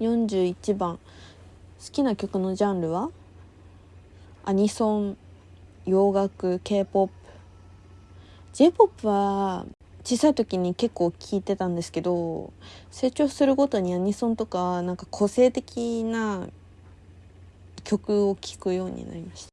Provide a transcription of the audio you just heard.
41番。好きな曲のジャンルは？アニソン洋楽 k p o p j p o p は小さい時に結構聴いてたんですけど成長するごとにアニソンとかなんか個性的な曲を聴くようになりました。